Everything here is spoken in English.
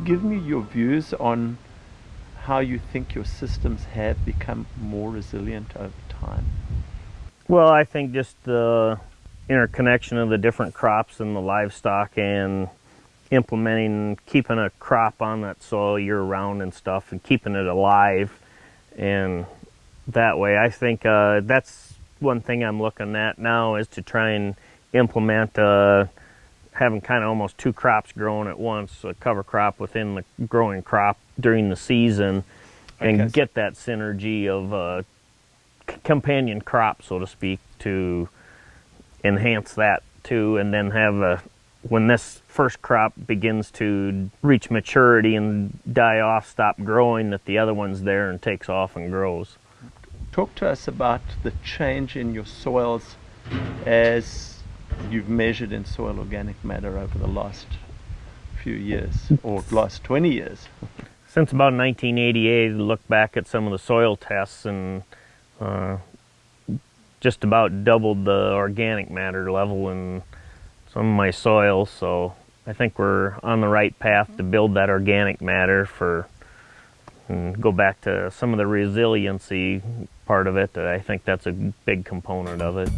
give me your views on how you think your systems have become more resilient over time? Well, I think just the interconnection of the different crops and the livestock and implementing, keeping a crop on that soil year round and stuff and keeping it alive. And that way, I think uh, that's one thing I'm looking at now is to try and implement uh, having kind of almost two crops growing at once, a cover crop within the growing crop during the season, and Okay. get that synergy of uh, companion crop, so to speak, to enhance that too, and then have a when this first crop begins to reach maturity and die off, stop growing, that the other one's there and takes off and grows. Talk to us about the change in your soils as you've measured in soil organic matter over the last few years or last 20 years. Since about 1988, I looked back at some of the soil tests and uh, just about doubled the organic matter level in some of my soils. So I think we're on the right path to build that organic matter for and go back to some of the resiliency part of it. I think that's a big component of it.